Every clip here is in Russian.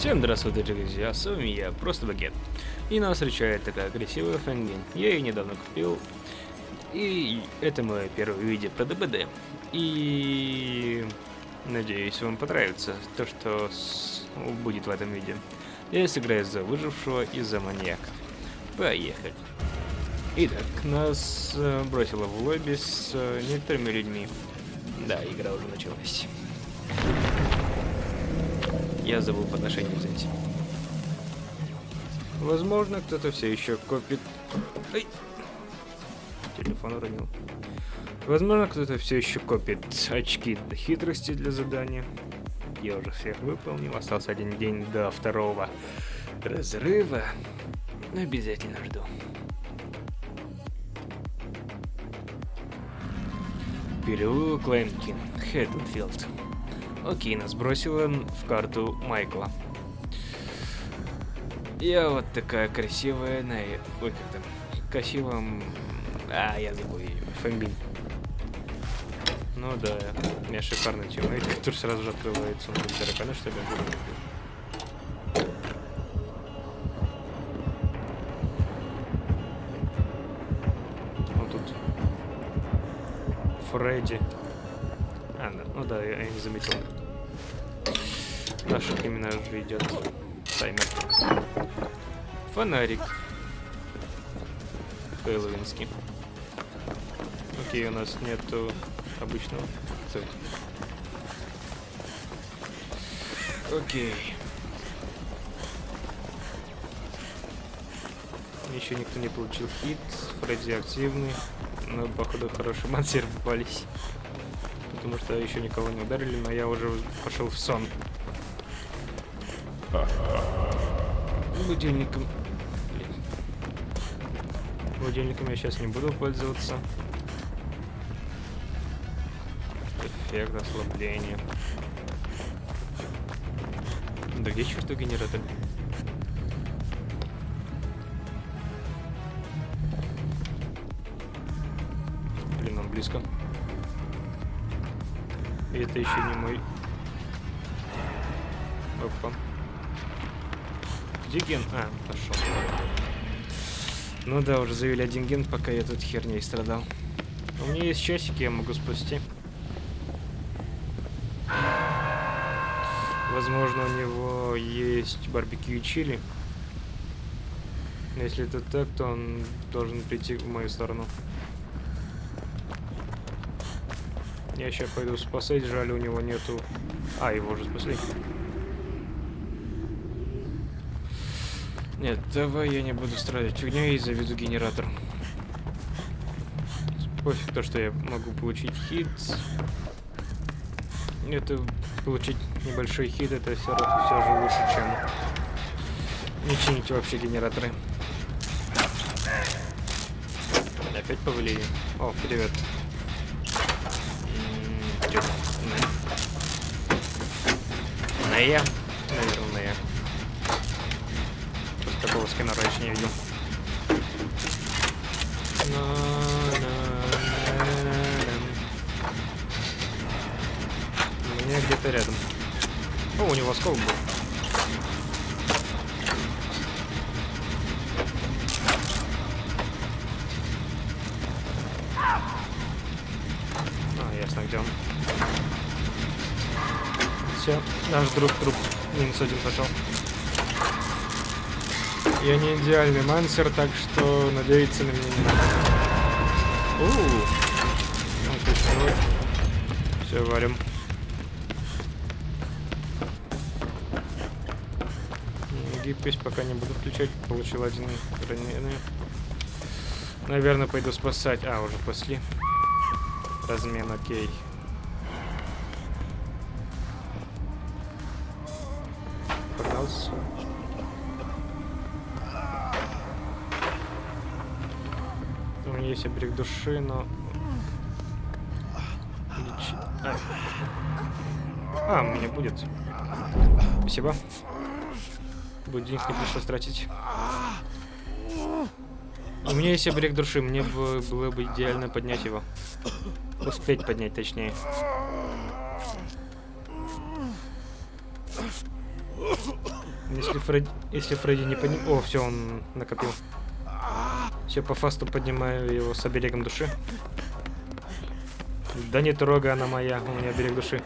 Всем здравствуйте, друзья, с вами я, Просто Багет. И нас встречает такая красивая фэнгин. Я ее недавно купил. И это мое первое видео про ДБД. И надеюсь, вам понравится то, что с... будет в этом видео. Я сыграю за выжившего и за маньяка. Поехали. Итак, нас э, бросило в лобби с э, некоторыми людьми. Да, игра уже началась. Я забыл подношение взять. Возможно, кто-то все еще копит... Ай! Телефон уронил. Возможно, кто-то все еще копит очки до хитрости для задания. Я уже всех выполнил. Остался один день до второго разрыва. Но обязательно жду. Переулок Лэнкин, Хэттенфилд. Окей, нас бросила в карту Майкла. Я вот такая красивая на... Ой, как там? Красивом... А, я забыл ее. Фэмбин. Ну да, у меня шикарный тиммейт, который сразу же открывается. Он будет тараканы, что ли? Вот тут. Фредди. Ну да, я, я не заметил. Наша именно же идет таймер. Фонарик. Хэллоуинский. Окей, у нас нету обычного. Стой. Окей. Еще никто не получил хит. Фредди активный. Но, походу, хорошие мансеры попались потому что еще никого не ударили, но я уже пошел в сон. Будильником... Блин. Будильником я сейчас не буду пользоваться. Эффект ослабления. Да где чертов генератор? Это еще не мой. Опа. Где ген? А, пошел. Ну да, уже завели один ген, пока я тут херней страдал. У меня есть часики, я могу спасти. Возможно, у него есть барбекю и чили. Если это так, то он должен прийти в мою сторону. Я сейчас пойду спасать, жаль, у него нету... А, его уже спасли. Нет, давай я не буду страдать фигней и заведу генератор. Пофиг то, что я могу получить хит. Это получить небольшой хит, это все, все же лучше, чем не чинить вообще генераторы. Опять повалили. О, привет Наверное. Просто такого скина раньше не видел. У меня где-то рядом. О, у него скол был. А, ясно, где он. Все, наш друг труп. Минус один пошел. Я не идеальный мансер, так что надеяться на меня не надо. Ууу. Все, варим. Гибкость пока не буду включать. Получил один раненый. Наверное, пойду спасать. А, уже после. Размен, окей. Лич... А. а, меня будет. Спасибо. Будет денег не пришлось тратить. У меня есть оберег души, мне бы было бы идеально поднять его. Успеть поднять, точнее. Если Фредди, если Фредди не поним... О, все, он накопил. Все, по фасту поднимаю его с оберегом души. Да не трогай, она моя, у меня берег души.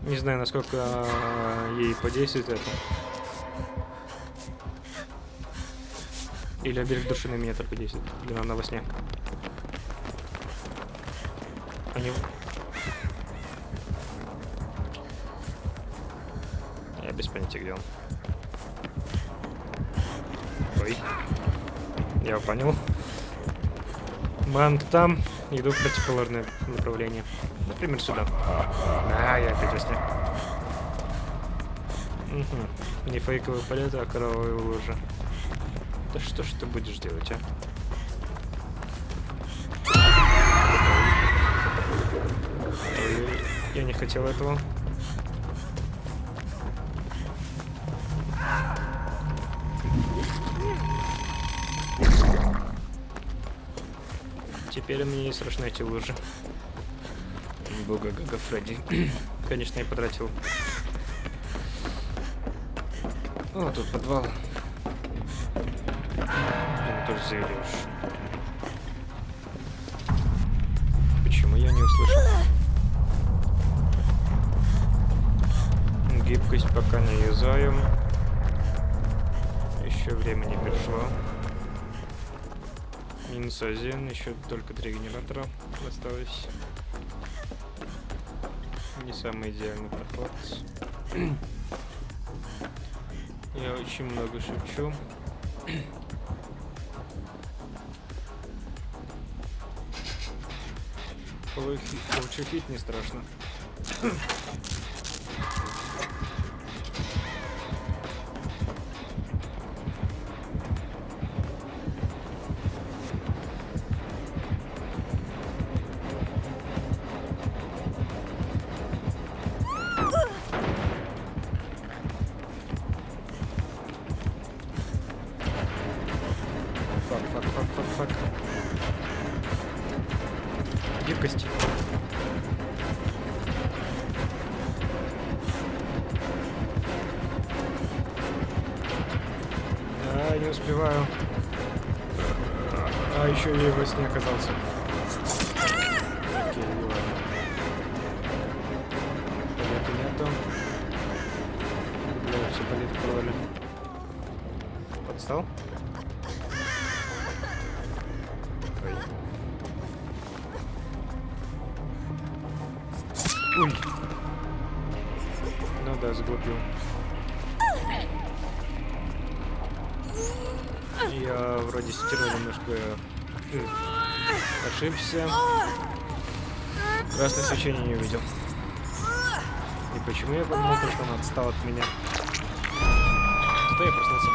Не знаю, насколько а, ей подействует это. Или берег души на меня только действует. Или она во сне. Они... Я без понятия, где он. Я понял. Банк там. Иду в противоположное направление. Например, сюда. А, я опять во сне. Угу. Не фейковый полет, а кровавая лужа. Да что ж ты будешь делать, а? Я не хотел этого. Теперь мне не страшны эти лужи. Бога Гага Фредди. Конечно, я потратил. О, тут подвал. Блин, тоже заявишь. Почему я не услышал? Гибкость пока не юзаем. Еще время не пришло. Минус еще только три генератора осталось. Не самый идеальный проход. Я очень много шепчу. Получить не страшно. А, не успеваю. А, еще я во сне оказался. Окей, ладно. Полета нету. Бля, все полеты провали. Подстал? Ошибся. Красное свечение не увидел. И почему я подумал, что он отстал от меня? Что я проснулся?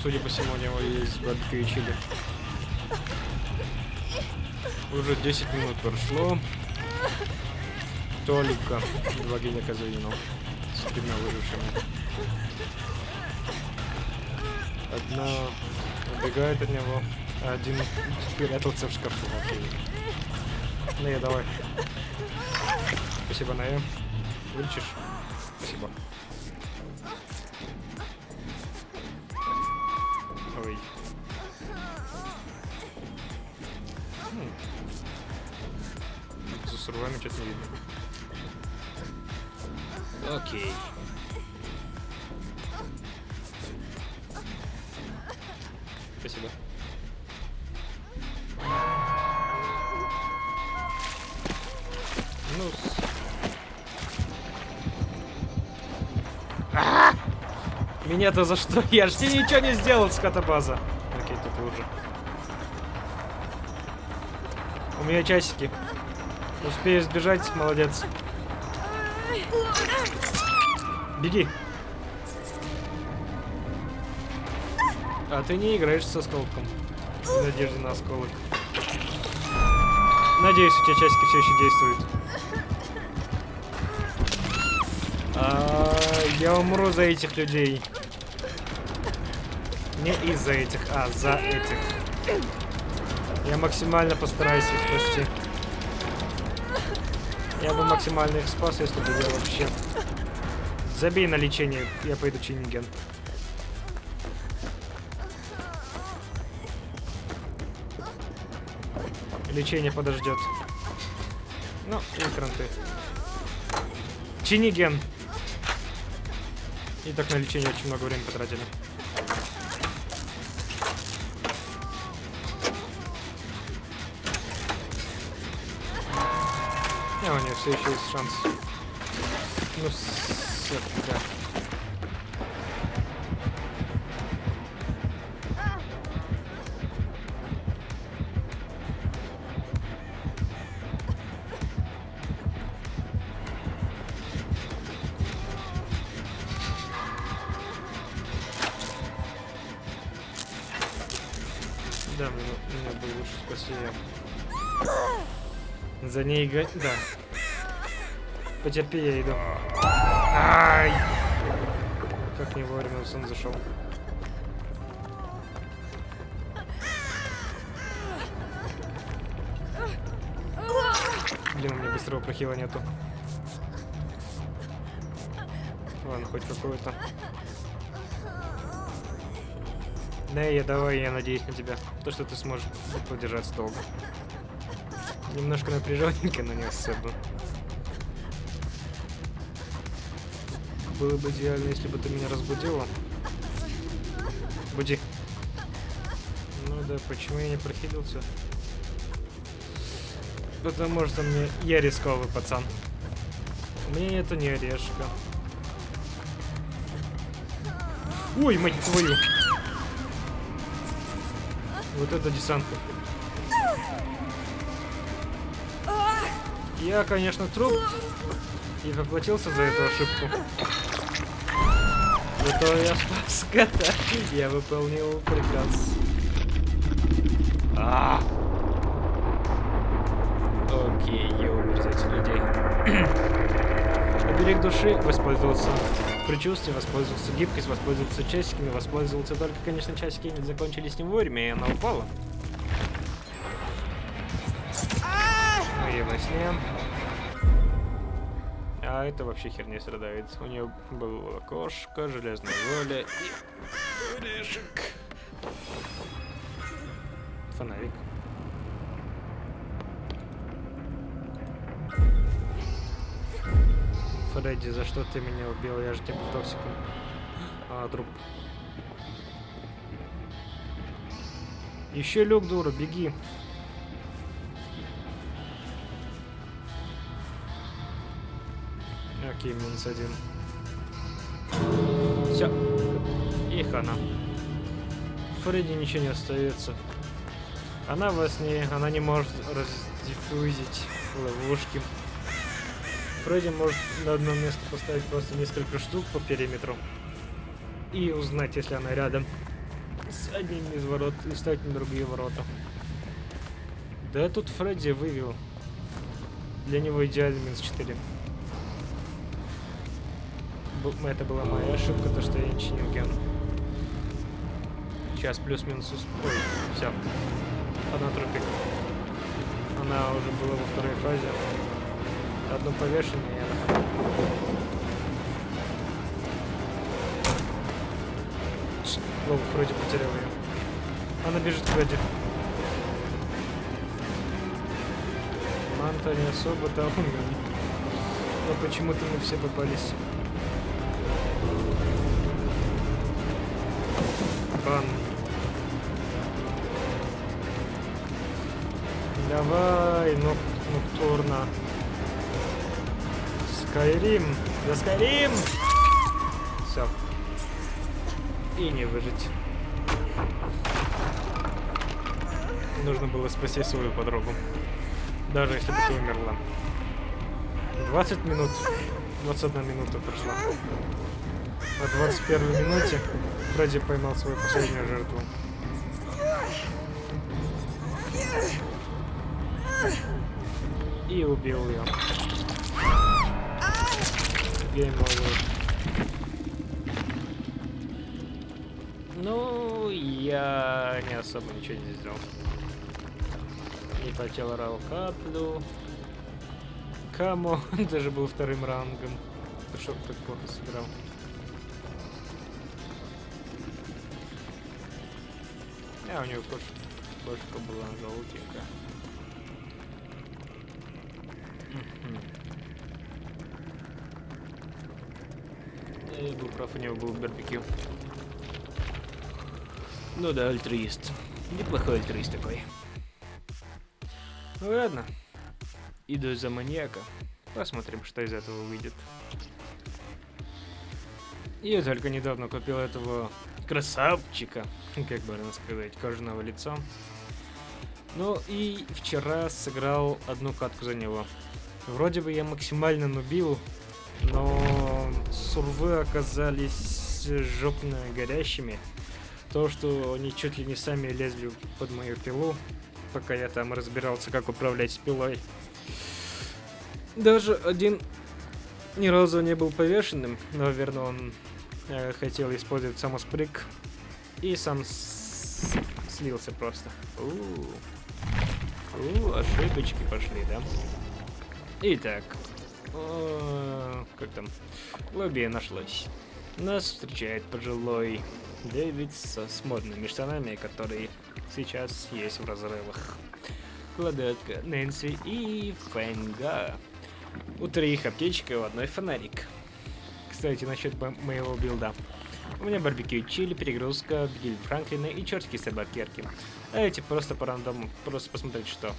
Судя по всему, у него есть барбекю и чили. Уже 10 минут прошло. Только два геня завинул. С тремя выжившими. Одна убегает от него, а один спрятался в шкафу. Окей. Ная, давай. Спасибо, Ная. Вылечишь? Спасибо. Рвами что-то не видно. Окей. Спасибо. Ну, а! Меня-то за что? Я ж тебе ничего не сделал, скотобаза. Окей, тут уже. У меня часики. Успею сбежать, молодец. Беги. А ты не играешь со осколком. В на осколок. Надеюсь, у тебя часики все еще действуют. А, я умру за этих людей. Не из-за этих, а за этих. Я максимально постараюсь их спасти. Я бы максимально их спас, если бы я вообще... Забей на лечение, я пойду чиниген. Лечение подождет. Ну, кранты. Чиниген. И так на лечение очень много времени потратили. Все еще есть шанс. Ну, сука. Да, мне, мне было лучше спасти ее. За ней го... Да. Потерпи, я иду. Ай! Как не вовремя сон зашел. Блин, у меня быстрого прохила нету. Ладно, хоть какой-то. Да, я давай, я надеюсь на тебя. То, что ты сможешь продержаться долго. Немножко напряженненько, но не особо. Было бы идеально, если бы ты меня разбудила. Буди. Ну да, почему я не прохилился? Потому что мне... Я рисковый пацан. У меня нету ни орешка. Ой, мать твою! Вот это десантка. Я, конечно, труп и поплатился за эту ошибку. Зато я спас кота. Я выполнил приказ. А! Окей, я умер за этих людей. Оберег души воспользовался предчувствием, воспользовался гибкость, воспользовался часиками, воспользовался только, конечно, часики не закончились не вовремя, и она упала. Ну и во сне. А это вообще херня страдает. У нее было кошка, железная воля и орешек. Фонарик. Фредди, за что ты меня убил? Я же тебе токсиком. А, труп. Еще люк, дура, беги. Окей, минус один. Все. И хана. Фредди ничего не остается. Она во сне, она не может раздиффузить ловушки. Фредди может на одно место поставить просто несколько штук по периметру. И узнать, если она рядом с одним из ворот, и ставить на другие ворота. Да тут Фредди вывел. Для него идеальный минус 4. Это была моя ошибка, то что я не чинил ген. Сейчас плюс-минус... Ой, все. Одна трупик. Она уже была во второй фазе. Одно повешение и она... Вроде потерял ее. Она бежит к Фредди. Манта не особо там. Но почему-то мы все попались. Ноктурна. Скайрим. За Скайрим! Все. И не выжить. Нужно было спасти свою подругу. Даже если бы ты умерла. 20 минут. 21 минута прошла. На 21 минуте Фредди поймал свою последнюю жертву. И убил ее. Гейм. Ну, я не особо ничего не сделал. Не потел рау каплю. Камо даже был вторым рангом. Ты что так плохо сыграл? А, у него кош... кошка была желтенькая. Я был прав, у него был барбекю. Ну да, альтруист. Неплохой альтруист такой. Ну ладно. Иду за маньяка. Посмотрим, что из этого выйдет. Я только недавно купил этого красавчика, как бы сказать, кожаного лица. Ну и вчера сыграл одну катку за него. Вроде бы я максимально нубил, но сурвы оказались жопно горящими. То, что они чуть ли не сами лезли под мою пилу, пока я там разбирался, как управлять пилой. Даже один ни разу не был повешенным, но, наверное, он э, хотел использовать самоспрыг и сам слился просто. У -у -у. У, ошибочки пошли, да? Итак, как там? Лобби нашлось. Нас встречает пожилой Дэвид со, с модными штанами, которые сейчас есть в разрывах. Кладетка, Нэнси и Фэнга. У троих аптечка и у одной фонарик. Кстати, насчет моего билда. У меня барбекю чили, перегрузка, Биль Франклина и чертики собакерки. А эти просто по рандому, просто посмотреть что.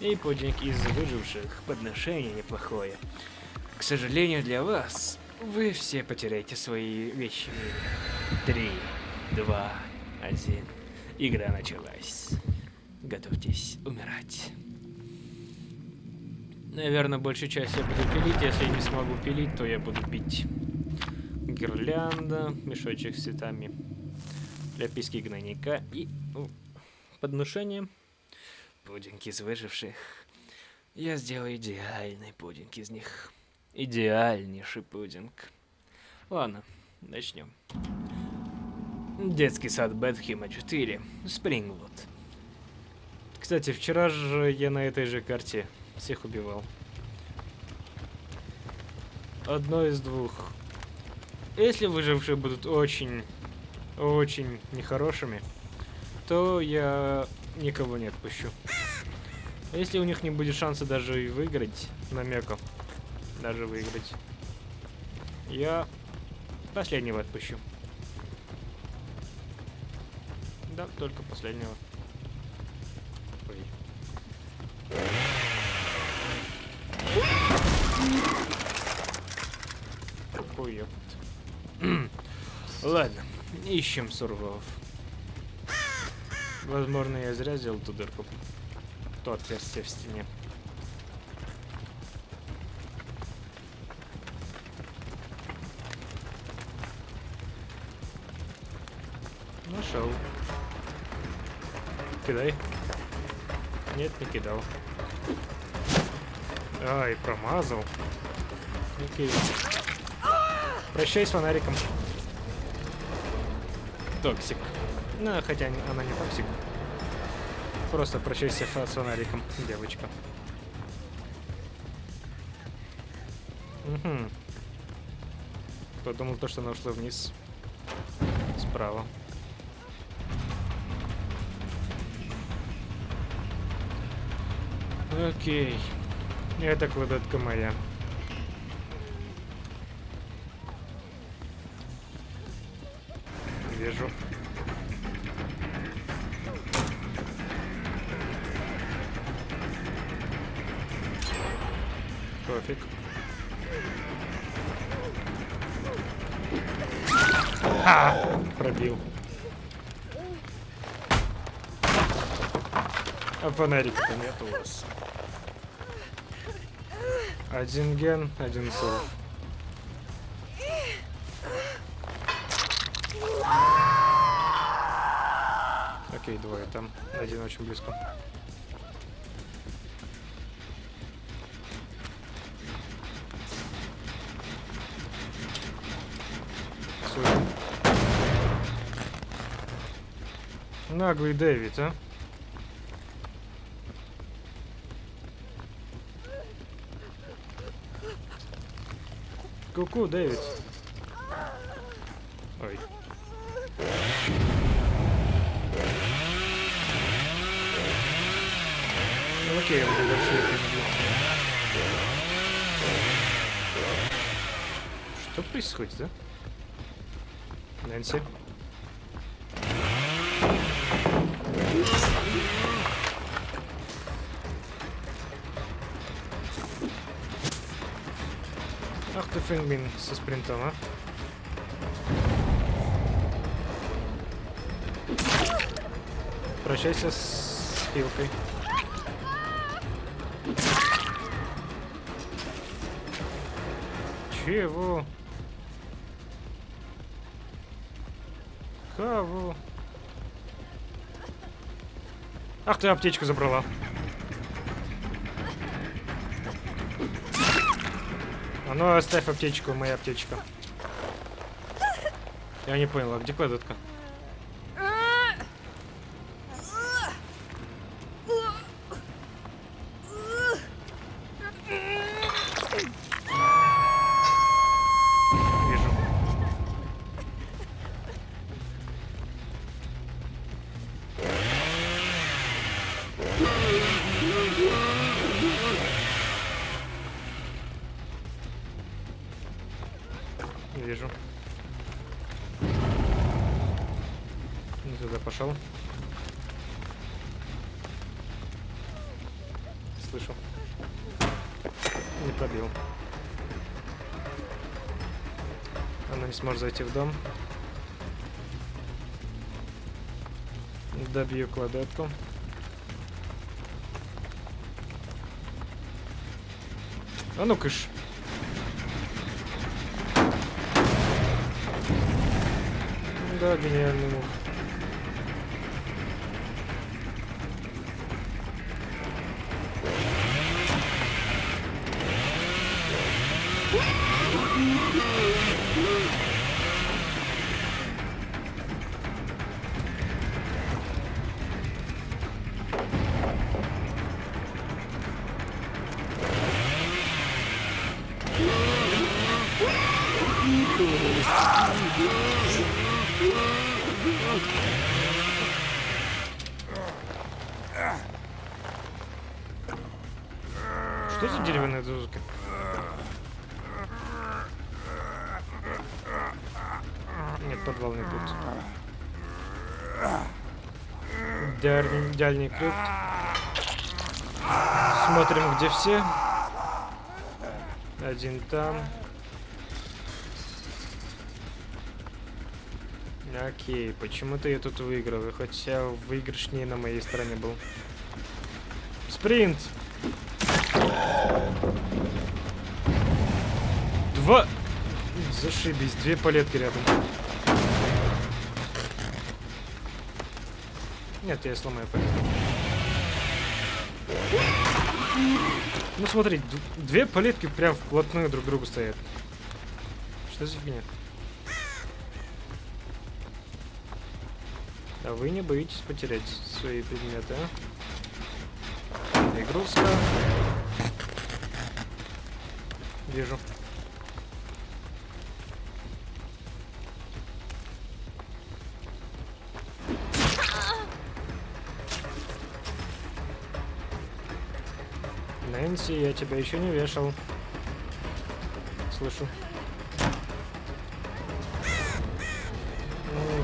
И пудинг из выживших, подношение неплохое. К сожалению для вас, вы все потеряете свои вещи Три, два, один. Игра началась. Готовьтесь умирать. Наверное, большую часть я буду пилить. Если не смогу пилить, то я буду бить. Гирлянда, мешочек с цветами, ляписки гнойника и о, подношение. Пудинг из выживших. Я сделаю идеальный пудинг из них. Идеальнейший пудинг. Ладно, начнем. Детский сад Бетхима 4. Спрингвуд. Кстати, вчера же я на этой же карте всех убивал. Одно из двух. Если выжившие будут очень, очень нехорошими, то я никого не отпущу. Если у них не будет шанса даже и выиграть намека, даже выиграть, я последнего отпущу. Да, только последнего. Ой. Ладно, ищем сурвов. Возможно, я зря сделал ту дырку. То отверстие в стене. Нашел. Кидай. Нет, не кидал. Ай, промазал. Окей. Прощай с фонариком. Toxic. Ну, хотя она не toxic. Просто прощайся с фонариком, девочка. Угу. Кто думал то, что она ушла вниз? Справа. Окей. Это кладетка моя. Вижу. Фонарика-то нет у вас. Один ген, один сов. Окей, двое там. Один очень близко. Наглый Дэвид, а? Ку-ку, Дэвид. Ой. Ну, окей, он дальше это не будет. Что происходит, да? Нэнси? Фингмин со спринтом, а? Прощайся с хилкой. Чего? Кого? Ах ты аптечку забрала. Ну оставь аптечку, моя аптечка. Я не понял, а где кладетка? Пошел. Слышу. Не пробил. Она не сможет зайти в дом. Добью кладетку. А ну кыш. Да, гениальный мув. Что за деревянная дозка? Нет, подвал не будет. Дальний, дальний крюк. Смотрим, где все. Один там. Окей, почему-то я тут выигрываю, хотя выигрыш не на моей стороне был. Спринт! Два... Зашибись, две палетки рядом. Нет, я сломаю палетку. Ну смотри, две палетки прям вплотную друг к другу стоят. Что за фигня? А вы не боитесь потерять свои предметы, а? Игрушка. Вижу. Нэнси, я тебя еще не вешал. Слышу.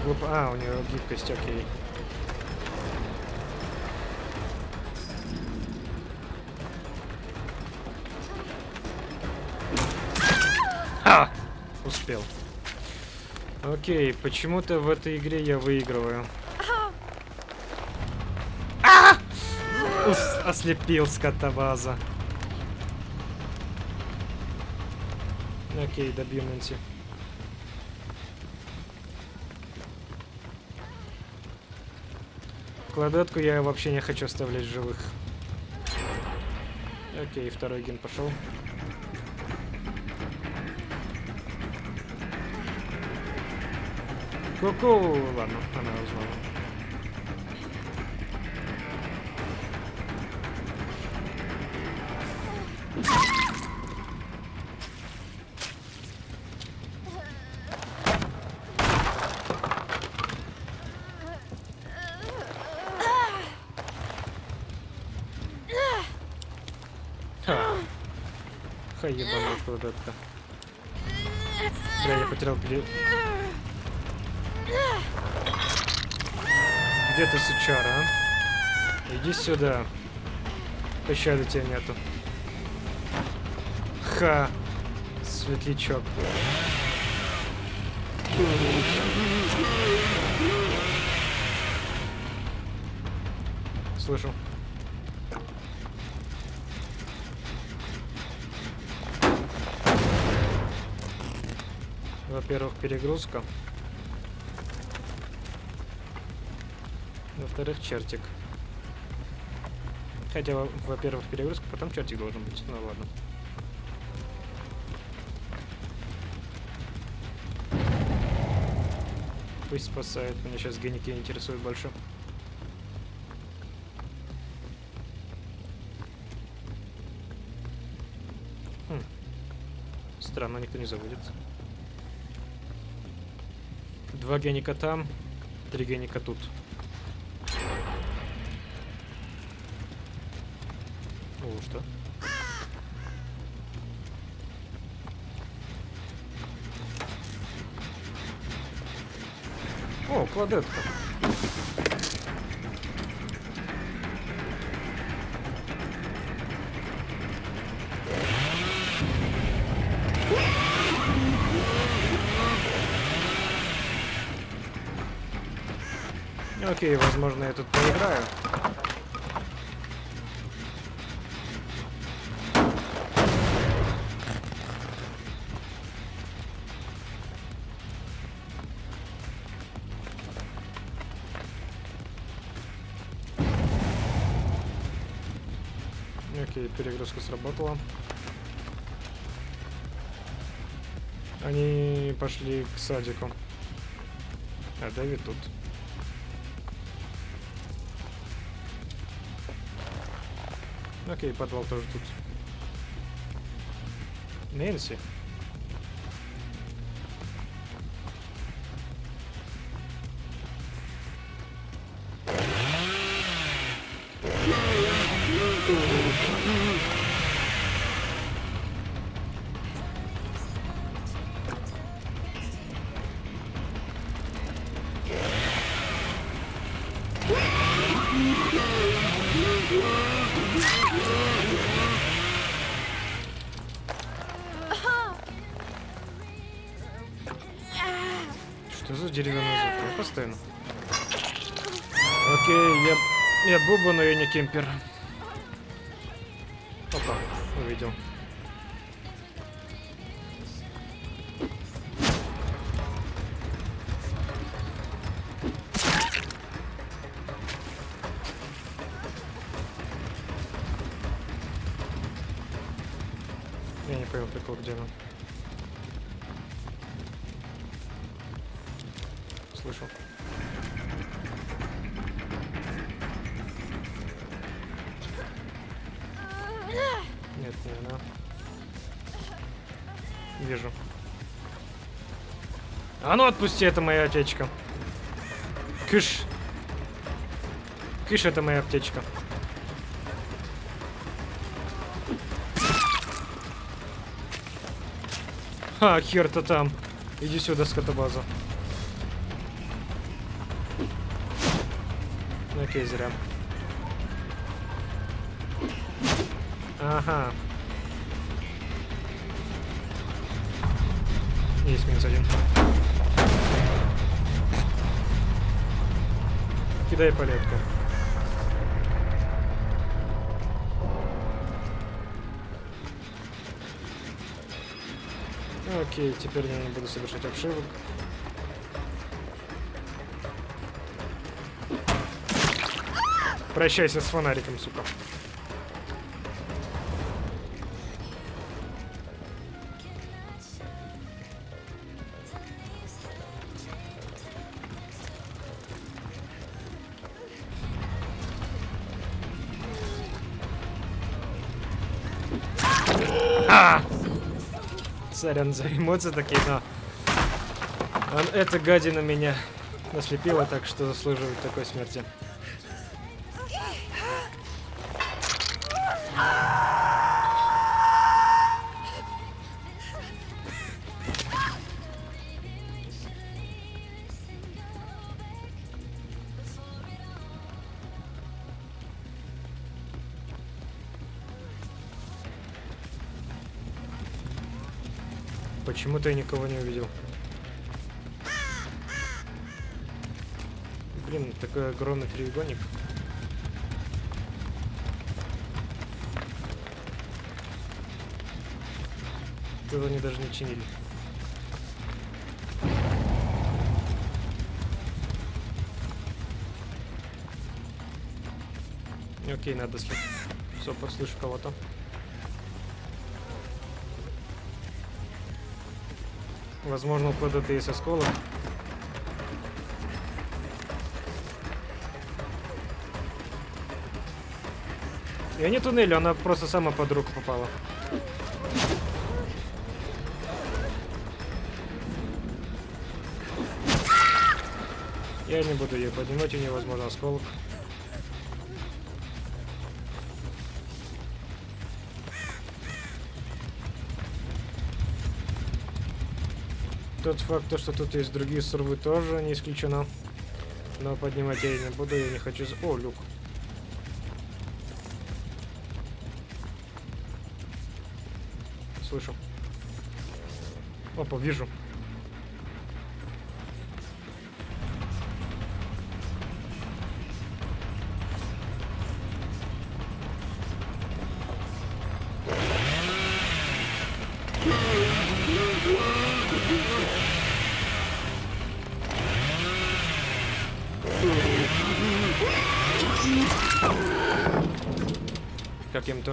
Глуп- А, у нее гибкость, окей. А! Успел. Окей, почему-то в этой игре я выигрываю. А! Ус- Ослепил скотобаза. Окей, добью Нэнси. Кладетку я вообще не хочу оставлять живых. Окей, второй ген пошел. Ку-ку! Ладно, она узнала. Ха, ебаная кладетка. Бля, я потерял бли... Где ты, сучара, а? Иди сюда. Пощады тебя нету. Ха! Светлячок. Слышу. Во-первых, перегрузка. Во-вторых, чертик. Хотя, во-первых, перегрузка, потом чертик должен быть. Ну ладно. Пусть спасает. Меня сейчас геники интересуют больше. Хм. Странно, никто не заводит. Два геника там, три геника тут. О, что? О, кладетка. Окей, возможно, я тут поиграю. Окей, перегрузка сработала. Они пошли к садику. А Дэвид тут. Окей, подвал тоже тут. Нэнси. Буба, но я не кемпер. Вижу. А ну отпусти, это моя аптечка. Кыш. Кыш, это моя аптечка. Ха, хер-то там. Иди сюда, скотобаза. Ну, окей, зря. Ага. Минус один. Кидай палетку. Окей, теперь я не буду совершать обшивок. Прощайся с фонариком, сука. Сорян за эмоции такие, но... Он, эта гадина меня наслепила, так что заслуживает такой смерти. Почему-то я никого не увидел. Блин, такой огромный треугольник. Тут они даже не чинили. Окей, надо слушать. Все, послышу кого-то. Возможно, куда-то есть осколок. Я не туннель, она просто сама под руку попала. Я не буду ее поднимать, у нее возможно осколок. Тот факт, то, что тут есть другие сурвы, тоже не исключено. Но поднимать я не буду, я не хочу... О, люк. Слышу. Опа, вижу.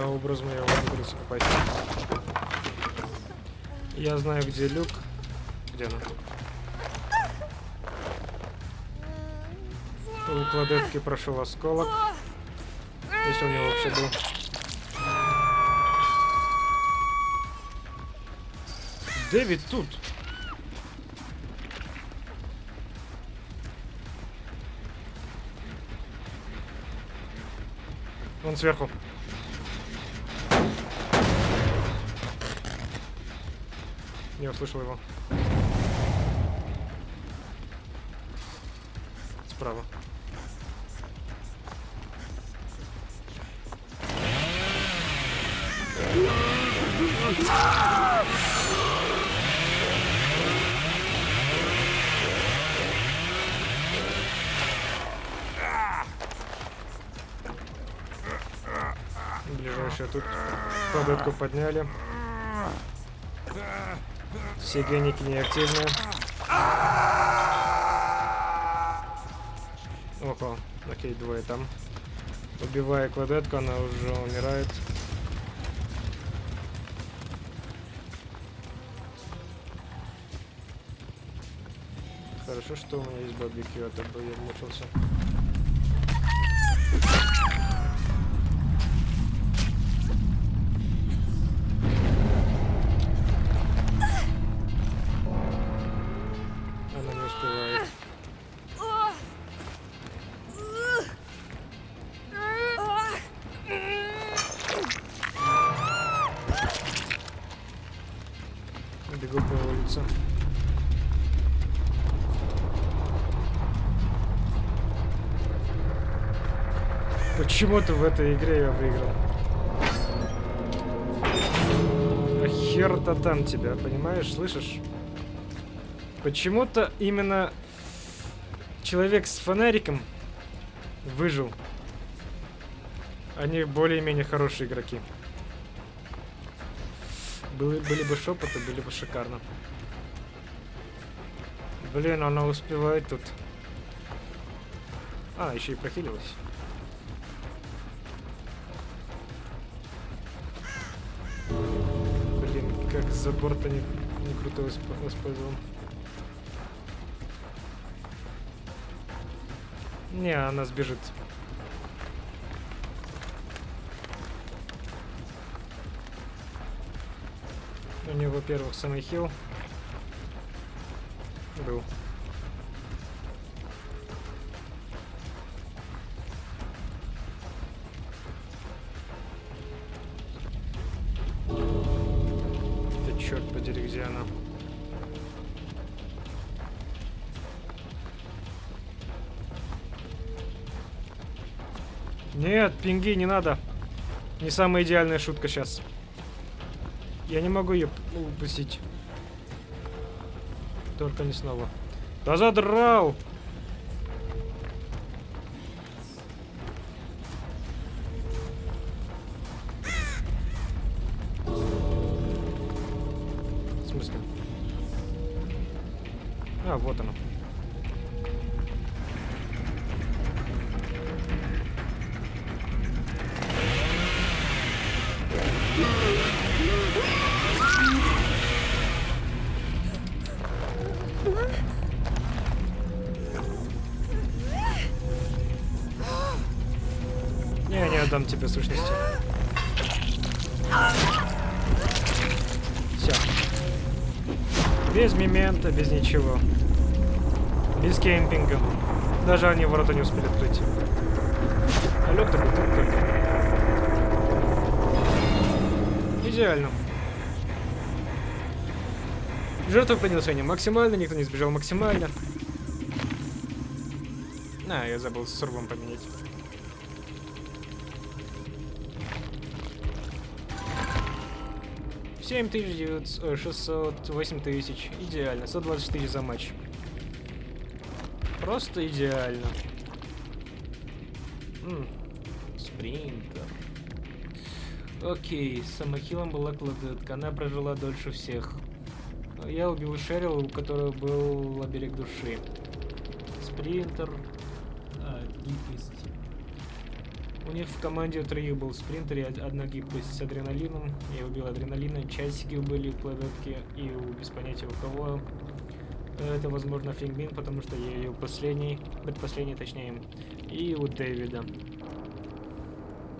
Образом я умудрился попасть. Я знаю, где люк. Где она? У кладетки прошел осколок. Если у него вообще был. Дэвид тут. Он сверху. Не услышал его. Справа. Ближайшая тут податку подняли. Все геники неактивны. Ого, окей, двое там. Убивая кладетку, она уже умирает. Хорошо, что у меня есть барбекю, а то бы я мучился. Успевает. Бегу по улице. Почему-то в этой игре я выиграл. А хер-то там тебя, понимаешь, слышишь? Почему-то именно человек с фонариком выжил. Они более-менее хорошие игроки. Были, были бы шепоты, были бы шикарно. Блин, она успевает тут. А, еще и прохилилась. Блин, как за борта не, круто восп- Не, она сбежит. У нее, во-первых, самый хил был. Да черт подери, где она? Нет, пинги не надо. Не самая идеальная шутка сейчас. Я не могу ее упустить. Только не снова. Да задрал! Тебе сущности. Все. Без мемента, без ничего. Без кемпинга. Даже они ворота не успели открыть. А лёг такой только. Идеально. Жертвоприношение максимально, никто не сбежал максимально. А, я забыл с сурвом поменять. Семь тысяч девятьсот, шестьсот, восемь тысяч. Идеально. 120 тысяч за матч. Просто идеально. М, Спринтер. Окей, самохилом была кладетка. Она прожила дольше всех. Я убил Шерил, у которого был оберег души. Спринтер. А, гибкость. У них в команде троих был спринтер и од- одна гибкость с адреналином. Я убил адреналина, часики были кладетке и у, без понятия у кого. Это, возможно, Фингбин, потому что я ее последний, предпоследний точнее, и у Дэвида.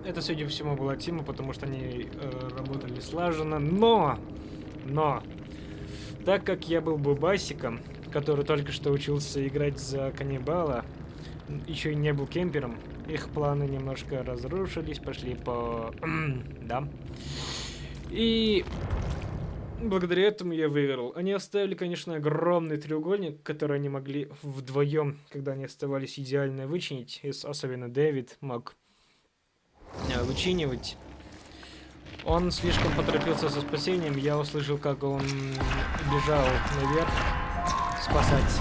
Это, судя по всему, была Тима, потому что они э, работали слаженно, но, но, так как я был бубасиком, который только что учился играть за каннибала, еще и не был кемпером, их планы немножко разрушились, пошли по... да. И благодаря этому я выиграл. Они оставили, конечно, огромный треугольник, который они могли вдвоем, когда они оставались идеально вычинить, особенно Дэвид мог э, вычинивать. Он слишком поторопился со спасением, я услышал, как он бежал наверх спасать.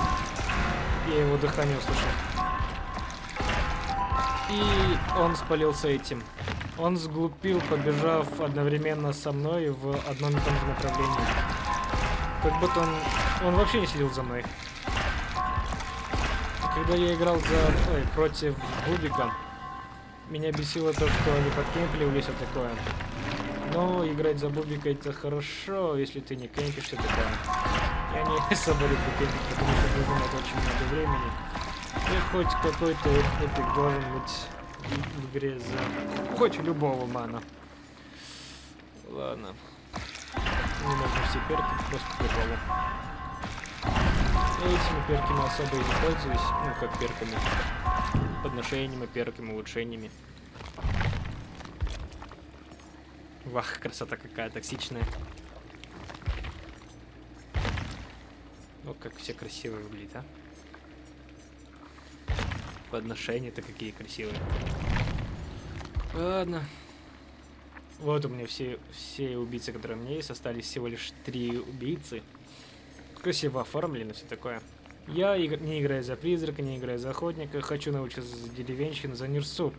Я его дыхание услышал. И он спалился этим. Он сглупил, побежав одновременно со мной в одном и том же направлении. Как будто он... Он вообще не следил за мной. Когда я играл за... Ой, против Бубика, меня бесило то, что они подкемпили все такое. Но играть за Бубика это хорошо, если ты не кемпишь такое. Я не особо люблю кемпить, потому что это занимает очень много времени. И хоть какой-то эпик должен быть в- игре за... Хоть любого мана. Ладно. Не нужны все перки, просто к приколу. Я этими перками особо и не пользуюсь, ну как перками. Подношениями, перками, улучшениями. Вах, красота какая токсичная. Ну, как все красивые выглядят, а? Подношения-то какие красивые. Ладно. Вот у меня все, все убийцы, которые у меня есть, остались всего лишь три убийцы. Красиво оформлено, все такое. Я игр- не играю за призрака, не играю за охотника, хочу научиться за деревенщину, за нирсу.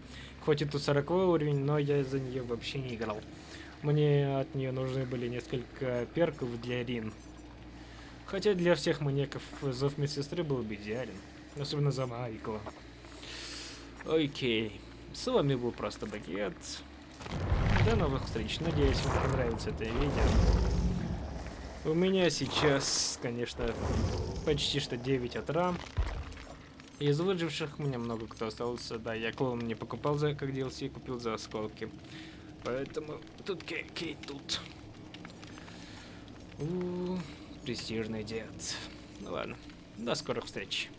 Хоть и тут 40 уровень, но я за нее вообще не играл. Мне от нее нужны были несколько перков для Рин. Хотя для всех маньяков зов медсестры был бы идеален. Особенно за Майкла. Окей. С вами был просто Багет. До новых встреч. Надеюсь, вам понравится это видео. У меня сейчас, конечно, почти что 9 утра. Из выживших у меня много кто остался. Да, я клоун не покупал за как DLC, купил за осколки. Поэтому тут Кей, Кей тут. У, престижный дед. Ну ладно, до скорых встреч.